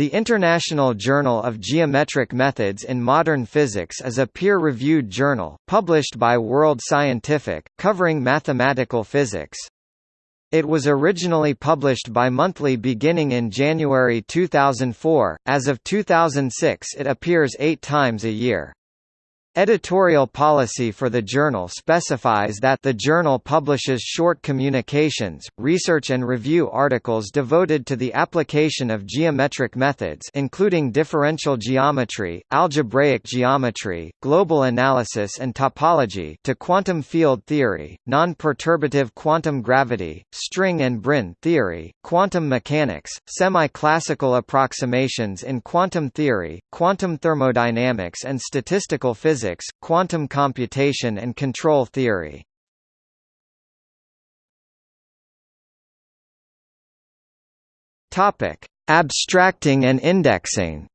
The International Journal of Geometric Methods in Modern Physics is a peer-reviewed journal, published by World Scientific, covering mathematical physics. It was originally published bi-monthly beginning in January 2004, as of 2006 it appears eight times a year. Editorial policy for the journal specifies that the journal publishes short communications, research and review articles devoted to the application of geometric methods including differential geometry, algebraic geometry, global analysis and topology to quantum field theory, non-perturbative quantum gravity, string and brane theory, quantum mechanics, semi-classical approximations in quantum theory, quantum thermodynamics and statistical physics physics, quantum computation and control theory. Topic: Abstracting and indexing.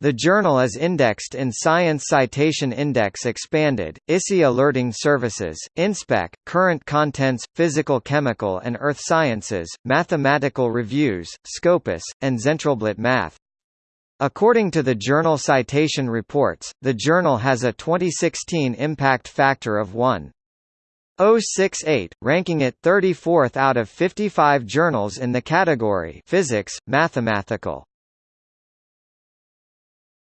The journal is indexed in Science Citation Index Expanded, ISI Alerting Services, InSpec, Current Contents, Physical Chemical and Earth Sciences, Mathematical Reviews, Scopus, and Zentralblatt Math. According to the journal Citation Reports, the journal has a 2016 impact factor of 1.068, ranking it 34th out of 55 journals in the category Physics, Mathematical.